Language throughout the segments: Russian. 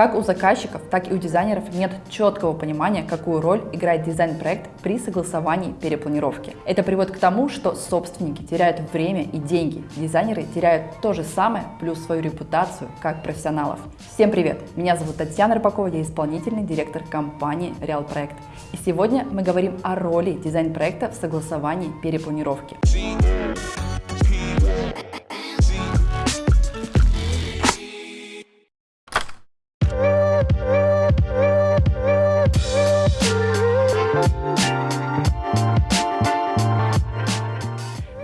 Как у заказчиков, так и у дизайнеров нет четкого понимания, какую роль играет дизайн-проект при согласовании перепланировки. Это приводит к тому, что собственники теряют время и деньги, дизайнеры теряют то же самое, плюс свою репутацию как профессионалов. Всем привет! Меня зовут Татьяна Рыбакова, я исполнительный директор компании Real Проект. И сегодня мы говорим о роли дизайн-проекта в согласовании перепланировки.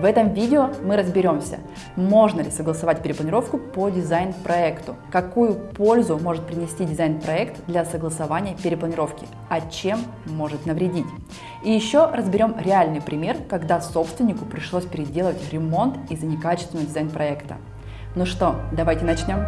В этом видео мы разберемся, можно ли согласовать перепланировку по дизайн-проекту, какую пользу может принести дизайн-проект для согласования перепланировки, а чем может навредить. И еще разберем реальный пример, когда собственнику пришлось переделать ремонт из-за некачественного дизайн-проекта. Ну что, давайте начнем.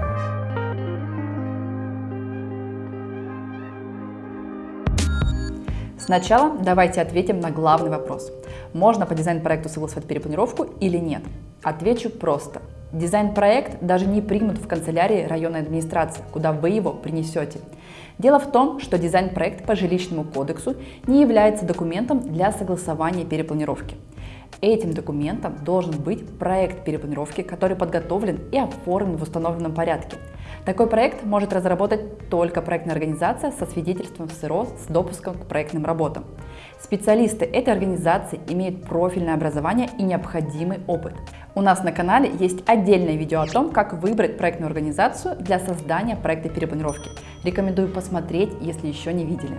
Сначала давайте ответим на главный вопрос. Можно по дизайн-проекту согласовать перепланировку или нет? Отвечу просто. Дизайн-проект даже не примут в канцелярии районной администрации, куда вы его принесете. Дело в том, что дизайн-проект по жилищному кодексу не является документом для согласования перепланировки. Этим документом должен быть проект перепланировки, который подготовлен и оформлен в установленном порядке. Такой проект может разработать только проектная организация со свидетельством СРО с допуском к проектным работам. Специалисты этой организации имеют профильное образование и необходимый опыт. У нас на канале есть отдельное видео о том, как выбрать проектную организацию для создания проекта перепланировки. Рекомендую посмотреть, если еще не видели.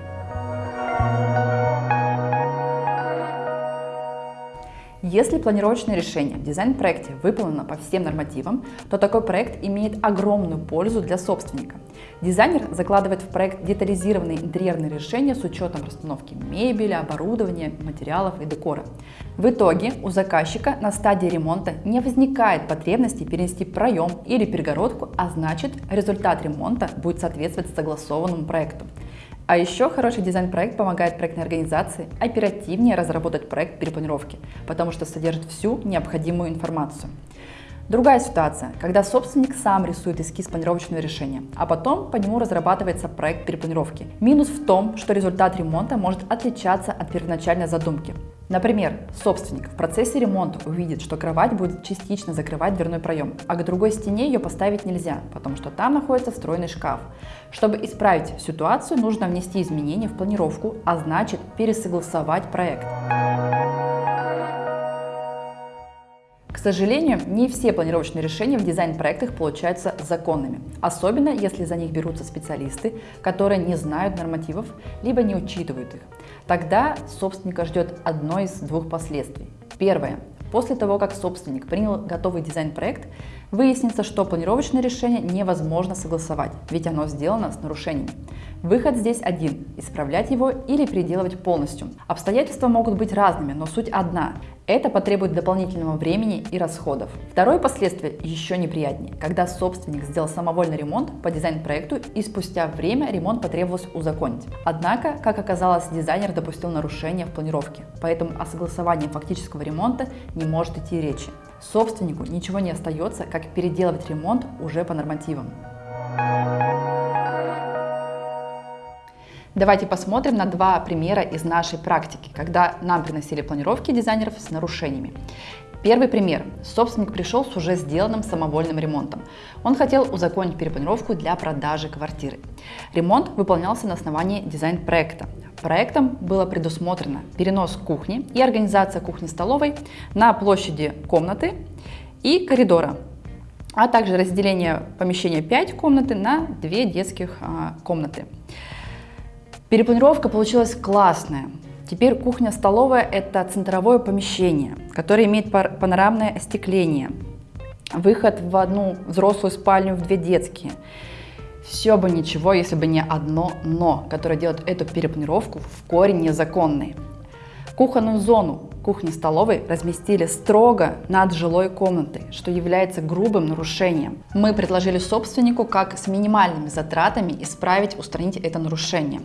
Если планировочное решение в дизайн-проекте выполнено по всем нормативам, то такой проект имеет огромную пользу для собственника. Дизайнер закладывает в проект детализированные интерьерные решения с учетом расстановки мебели, оборудования, материалов и декора. В итоге у заказчика на стадии ремонта не возникает потребности перенести проем или перегородку, а значит результат ремонта будет соответствовать согласованному проекту. А еще хороший дизайн-проект помогает проектной организации оперативнее разработать проект перепланировки, потому что содержит всю необходимую информацию. Другая ситуация, когда собственник сам рисует эскиз планировочного решения, а потом по нему разрабатывается проект перепланировки. Минус в том, что результат ремонта может отличаться от первоначальной задумки. Например, собственник в процессе ремонта увидит, что кровать будет частично закрывать дверной проем, а к другой стене ее поставить нельзя, потому что там находится встроенный шкаф. Чтобы исправить ситуацию, нужно внести изменения в планировку, а значит пересогласовать проект. К сожалению, не все планировочные решения в дизайн-проектах получаются законными, особенно если за них берутся специалисты, которые не знают нормативов, либо не учитывают их. Тогда собственника ждет одно из двух последствий. Первое. После того, как собственник принял готовый дизайн-проект, выяснится, что планировочное решение невозможно согласовать, ведь оно сделано с нарушениями. Выход здесь один – исправлять его или переделывать полностью. Обстоятельства могут быть разными, но суть одна – это потребует дополнительного времени и расходов. Второе последствие еще неприятнее, когда собственник сделал самовольный ремонт по дизайн-проекту и спустя время ремонт потребовалось узаконить. Однако, как оказалось, дизайнер допустил нарушение в планировке, поэтому о согласовании фактического ремонта не может идти речи. Собственнику ничего не остается, как переделывать ремонт уже по нормативам. Давайте посмотрим на два примера из нашей практики, когда нам приносили планировки дизайнеров с нарушениями. Первый пример. Собственник пришел с уже сделанным самовольным ремонтом. Он хотел узаконить перепланировку для продажи квартиры. Ремонт выполнялся на основании дизайн-проекта. Проектом было предусмотрено перенос кухни и организация кухни-столовой на площади комнаты и коридора, а также разделение помещения 5 комнаты на 2 детских а, комнаты. Перепланировка получилась классная. Теперь кухня-столовая – это центровое помещение, которое имеет панорамное остекление, выход в одну взрослую спальню, в две детские. Все бы ничего, если бы не одно «но», которое делает эту перепланировку в корень незаконной. Кухонную зону кухни-столовой разместили строго над жилой комнатой, что является грубым нарушением. Мы предложили собственнику, как с минимальными затратами исправить, устранить это нарушение.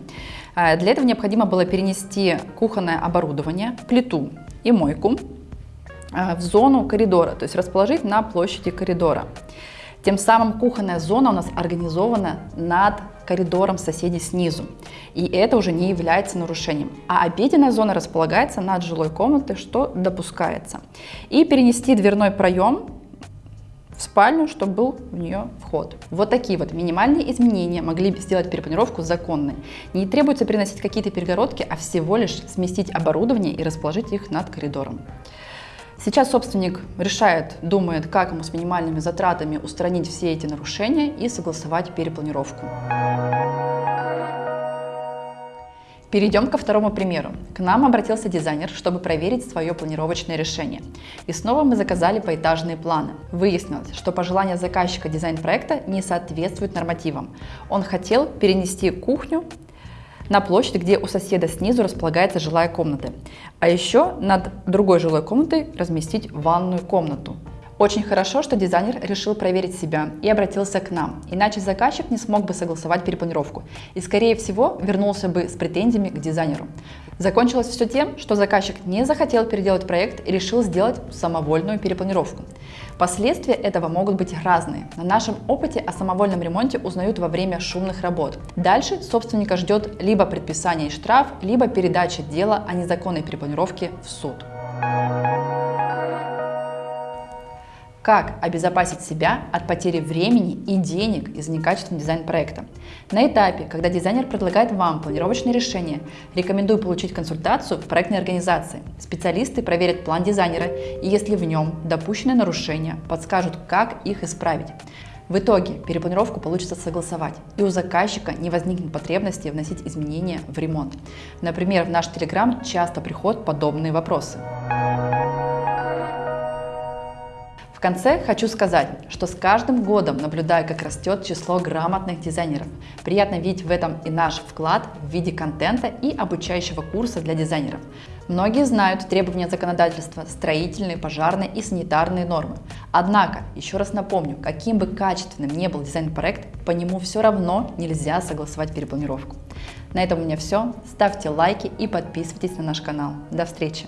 Э, для этого необходимо было перенести кухонное оборудование, плиту и мойку э, в зону коридора, то есть расположить на площади коридора. Тем самым кухонная зона у нас организована над коридором соседей снизу. И это уже не является нарушением. А обеденная зона располагается над жилой комнатой, что допускается. И перенести дверной проем в спальню, чтобы был в нее вход. Вот такие вот минимальные изменения могли сделать перепланировку законной. Не требуется переносить какие-то перегородки, а всего лишь сместить оборудование и расположить их над коридором. Сейчас собственник решает, думает, как ему с минимальными затратами устранить все эти нарушения и согласовать перепланировку. Перейдем ко второму примеру. К нам обратился дизайнер, чтобы проверить свое планировочное решение. И снова мы заказали поэтажные планы. Выяснилось, что пожелания заказчика дизайн-проекта не соответствуют нормативам. Он хотел перенести кухню на площадь, где у соседа снизу располагается жилая комната. А еще над другой жилой комнатой разместить ванную комнату. Очень хорошо, что дизайнер решил проверить себя и обратился к нам, иначе заказчик не смог бы согласовать перепланировку и, скорее всего, вернулся бы с претензиями к дизайнеру. Закончилось все тем, что заказчик не захотел переделать проект и решил сделать самовольную перепланировку. Последствия этого могут быть разные. На нашем опыте о самовольном ремонте узнают во время шумных работ. Дальше собственника ждет либо предписание и штраф, либо передача дела о незаконной перепланировке в суд. Как обезопасить себя от потери времени и денег из-за некачественного дизайн-проекта? На этапе, когда дизайнер предлагает вам планировочное решение, рекомендую получить консультацию в проектной организации. Специалисты проверят план дизайнера и если в нем допущены нарушения, подскажут, как их исправить. В итоге перепланировку получится согласовать, и у заказчика не возникнет потребности вносить изменения в ремонт. Например, в наш Телеграм часто приходят подобные вопросы конце хочу сказать, что с каждым годом наблюдаю, как растет число грамотных дизайнеров. Приятно видеть в этом и наш вклад в виде контента и обучающего курса для дизайнеров. Многие знают требования законодательства, строительные, пожарные и санитарные нормы. Однако, еще раз напомню, каким бы качественным ни был дизайн-проект, по нему все равно нельзя согласовать перепланировку. На этом у меня все. Ставьте лайки и подписывайтесь на наш канал. До встречи!